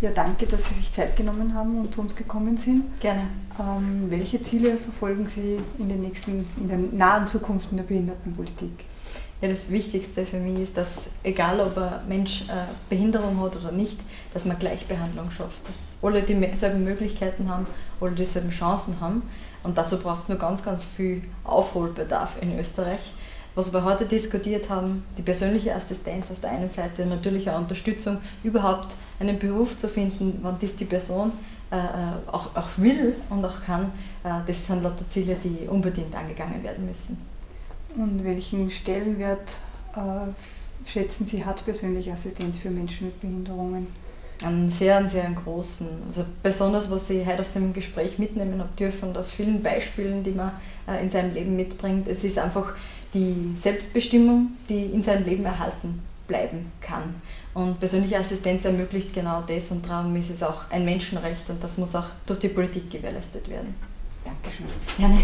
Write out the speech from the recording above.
Ja, danke, dass Sie sich Zeit genommen haben und zu uns gekommen sind. Gerne. Ähm, welche Ziele verfolgen Sie in, den nächsten, in der nahen Zukunft in der Behindertenpolitik? Ja, das Wichtigste für mich ist, dass egal ob ein Mensch äh, Behinderung hat oder nicht, dass man Gleichbehandlung schafft, dass alle dieselben Möglichkeiten haben, alle dieselben Chancen haben. Und dazu braucht es nur ganz, ganz viel Aufholbedarf in Österreich. Was wir heute diskutiert haben, die persönliche Assistenz auf der einen Seite natürlich auch Unterstützung, überhaupt einen Beruf zu finden, wann das die Person äh, äh, auch, auch will und auch kann, äh, das sind lauter Ziele, die unbedingt angegangen werden müssen. Und welchen Stellenwert äh, schätzen Sie hat persönliche Assistenz für Menschen mit Behinderungen? Einen sehr, sehr großen. Also besonders, was ich heute aus dem Gespräch mitnehmen habe dürfen und aus vielen Beispielen, die man äh, in seinem Leben mitbringt. Es ist einfach die Selbstbestimmung, die in seinem Leben erhalten bleiben kann. Und persönliche Assistenz ermöglicht genau das und darum ist es auch ein Menschenrecht und das muss auch durch die Politik gewährleistet werden. Dankeschön. Gerne.